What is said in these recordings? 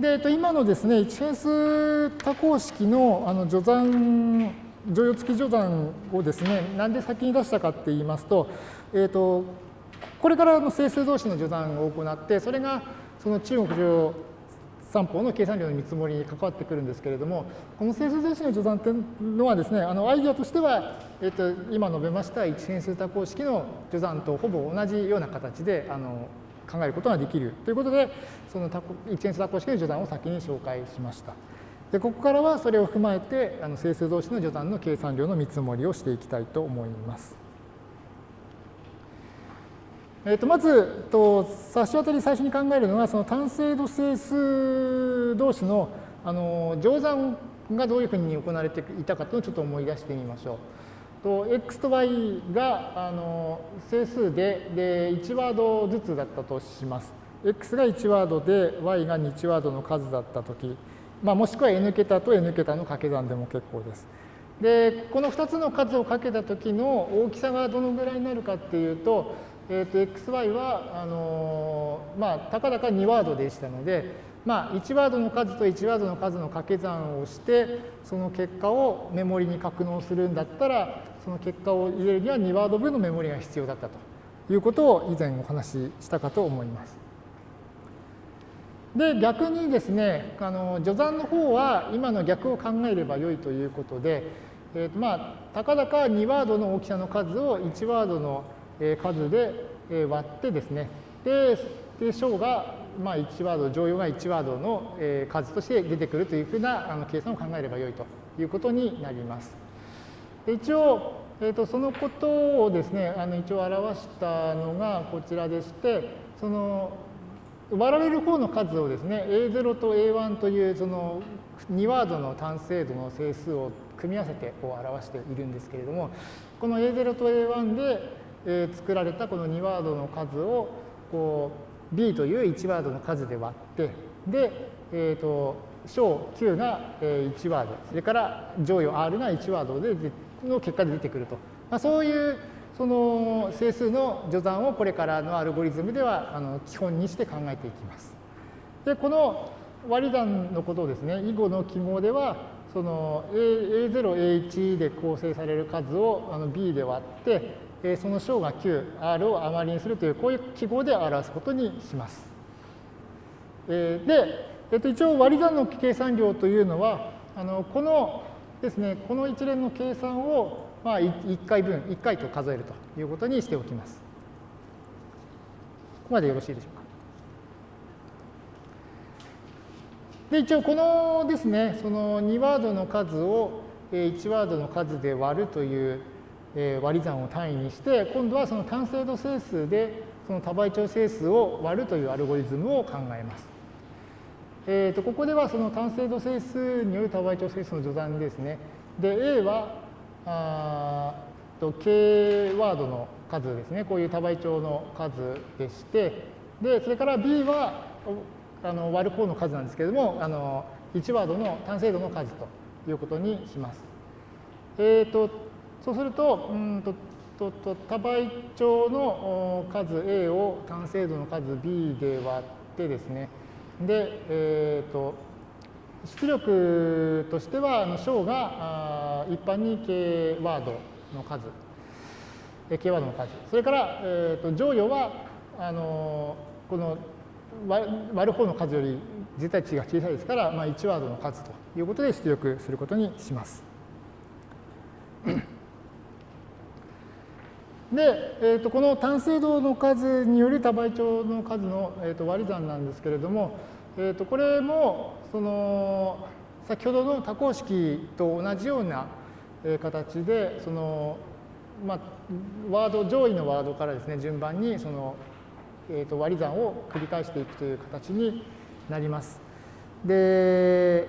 で、えっと、今のですね、一変数多項式のあの序算、乗用付き序算をですね、なんで先に出したかって言いますと、えっと、これからの整数同士の序算を行って、それがその中国上三法の計算量の見積もりに関わってくるんですけれども、この整数同士の序算っていうのはですね、あのアイディアとしては、えっと、今述べました一変数多項式の序算とほぼ同じような形であの考えることができるということで、その一変数多項式の序断を先に紹介しました。でここからはそれを踏まえてあの整数同士の序断の計算量の見積もりをしていきたいと思います。えー、とまずと差し当たり最初に考えるのはその単精度整数同士のあの乗算がどういうふうに行われていたかというのをちょっと思い出してみましょう。と x と y があの整数でで1ワードずつだったとします。x が1ワードで y が2ワードの数だったとき、まあ、もしくは n 桁と n 桁の掛け算でも結構です。で、この2つの数をかけたときの大きさがどのぐらいになるかっていうと、えー、と xy はあのまあ、たかだか2ワードでしたので、まあ、1ワードの数と1ワードの数の掛け算をして、その結果をメモリに格納するんだったら、その結果を入れるには2ワード分のメモリが必要だったということを以前お話ししたかと思います。で、逆にですね、あの序算の方は今の逆を考えればよいということで、えーとまあ、たかだか2ワードの大きさの数を1ワードの数で割ってですね、で、で小がまあ1ワード、乗用が1ワードの数として出てくるというふうなあの計算を考えればよいということになります。一応、えー、とそのことをですね、あの一応表したのがこちらでして、その割られる方の数をですね、A0 と A1 というその2ワードの単精度の整数を組み合わせてこう表しているんですけれども、この A0 と A1 で、え作られたこの2ワードの数をこう B という1ワードの数で割って、で、えっ、ー、と、小 Q が1ワード、それから乗与 R が1ワードでの結果で出てくると。まあ、そういうその整数の序算をこれからのアルゴリズムではあの基本にして考えていきます。で、この割り算のことをですね、以後の記号では、その A0、A1 で構成される数をあの B で割って、その小が Q、R を余りにするという、こういう記号で表すことにします。で、えっと、一応割り算の計算量というのは、あのこのですね、この一連の計算をまあ、1回分、1回と数えるということにしておきます。ここまでよろしいでしょうか。で、一応このですね、その2ワードの数を1ワードの数で割るという割り算を単位にして、今度はその単精度整数でその多倍長整数を割るというアルゴリズムを考えます。えー、とここではその単精度整数による多倍長整数の序断ですね。で、A はあと K ワードの数ですね、こういう多倍長の数でして、で、それから B はあの割る方の数なんですけれども、あの1ワードの単精度の数ということにします。えっ、ー、と、そうすると、うんととと多倍長の数 A を単精度の数 B で割ってですね、で、え、ー、と、出力としては、小が一般に K ワードの数、K ワードの数、それから、えー、と乗与は、あのこの割る方の数より絶対値が小さいですから、まあ、1ワードの数ということで出力することにします。で、えー、とこの単精度の数による多倍長の数の、えー、と割り算なんですけれども、えー、とこれもその先ほどの多項式と同じような形でその、まあ、ワード上位のワードからですね順番にその、えー、と割り算を繰り返していくという形になります。で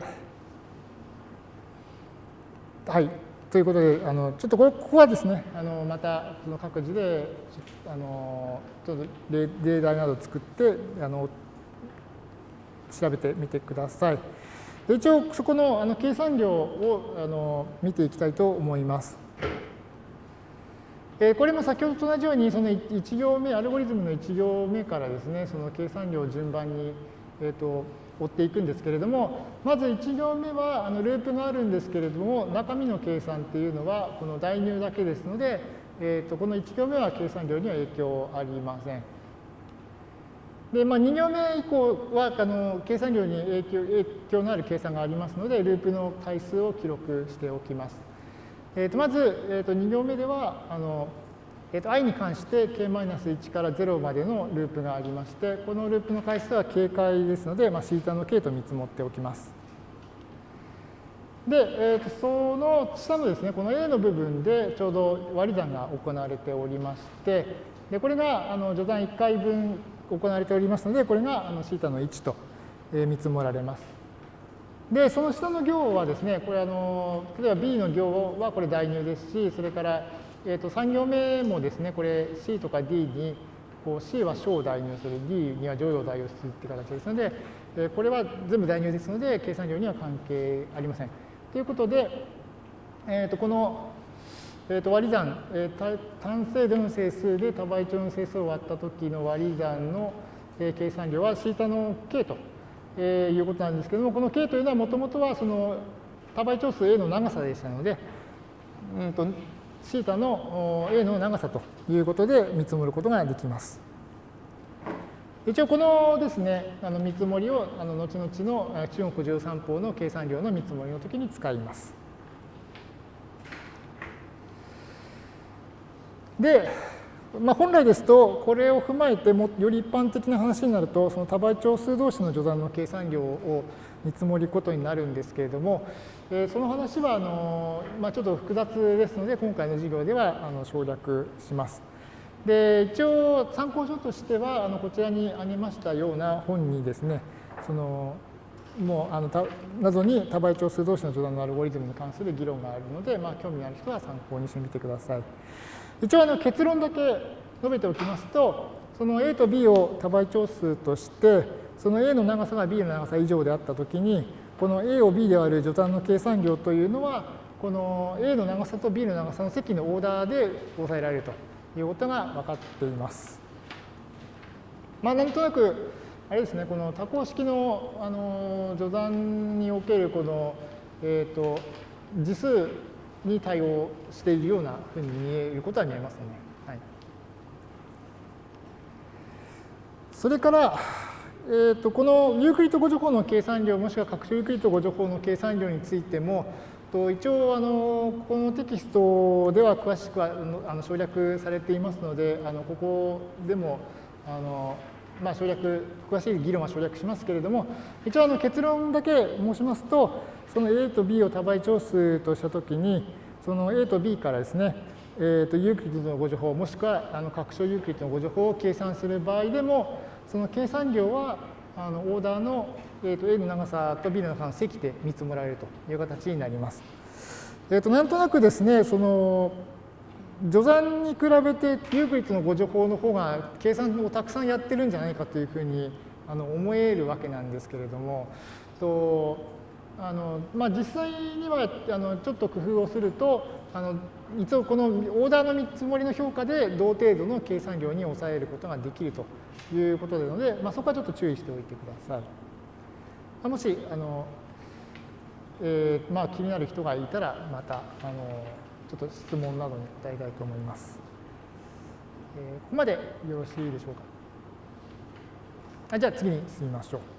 はいということであのちょっとこれここはですねあのまたその各自であのちょっと例題などを作ってあの調べてみてください。一応、そこのあの計算量をあの見ていきたいと思います。えこれも先ほどと同じように、その1行目、アルゴリズムの1行目からですね、その計算量を順番に、えーと、追っていくんですけれども、まず1行目はあのループがあるんですけれども、中身の計算っていうのはこの代入だけですので、えー、とこの1行目は計算量には影響ありません。で、まあ、2行目以降はあの計算量に影響影響のある計算がありますので、ループの回数を記録しておきます。えー、とまず、えー、と2行目ではあの、えー、と i に関して k-1 から0までのループがありまして、このループの回数は警戒ですので、まあ、θ の k と見積もっておきます。で、えー、とその下のですね、この A の部分でちょうど割り算が行われておりまして、でこれがあの序断1回分行われておりますので、これがあの θ の1と見積もられます。で、その下の行はですね、これあの、例えば B の行はこれ代入ですし、それから、えー、と3行目もですね、これ C とか D にこう C は小を代入する、D には乗用を代入するって形ですので、えこれは全部代入ですので、計算量には関係ありません。ということで、えー、とこの、えー、と割り算、えー、単精度の整数で多倍長の整数を割った時の割り算の、え、計算量は θ の k と、え、いうことなんですけども、この k というのはもともとはその多倍長数 a の長さでしたので、うんと、θ の a の長さということで見積もることができます。一応このですね、あの見積もりをあの後々の中国13法の計算量の見積もりの時に使います。で、まあ、本来ですと、これを踏まえてもより一般的な話になると、その多倍長数同士の序断の計算量を見積もりことになるんですけれども、えー、その話はあの、まあ、ちょっと複雑ですので、今回の授業ではあの省略します。で一応参考書としてはあのこちらにありましたような本にですねそのもうあのた謎に多倍長数同士の序断のアルゴリズムに関する議論があるので、まあ、興味のある人は参考にしてみてください。一応あの結論だけ述べておきますとその A と B を多倍長数としてその A の長さが B の長さ以上であったときにこの A を B で割る序断の計算量というのはこの A の長さと B の長さの積のオーダーで抑えられるということが分かっています。まあ、なんとなく、あれですね、この多項式のあの除算におけるこの、えーと、次数に対応しているようなふうに見えることは見えますね。はい、それから、えーと、このユークリッド互除法の計算量もしくは拡張ユークリッド互除法の計算量についてもと一応あのこのテキストでは詳しくはあの省略されていますのであのここでもあの、まあ、省略詳しい議論は省略しますけれども一応あの結論だけ申しますとその A と B を多倍長数としたときにその A と B からですねえーと、ユークリッドの互除法もしくはあの拡張ユークリッドの互除法を計算する場合でもその計算量はあのオーダーのえー、と A の長さと B の長さの積で見積もられるという形になります。えー、となんとなくですね、その序算に比べてユークリッドの誤助法の方が計算をたくさんやってるんじゃないかというふうにあの思えるわけなんですけれども、とあのまあ、実際にはあのちょっと工夫をするとあの一応このオーダーの見積もりの評価で同程度の計算量に抑えることができるということなので、まあ、そこはちょっと注意しておいてください。もしあの、えーまあ、気になる人がいたらまたあのちょっと質問などに答えたいと思います。えー、ここまでよろしいでしょうか。じゃあ次に進みましょう。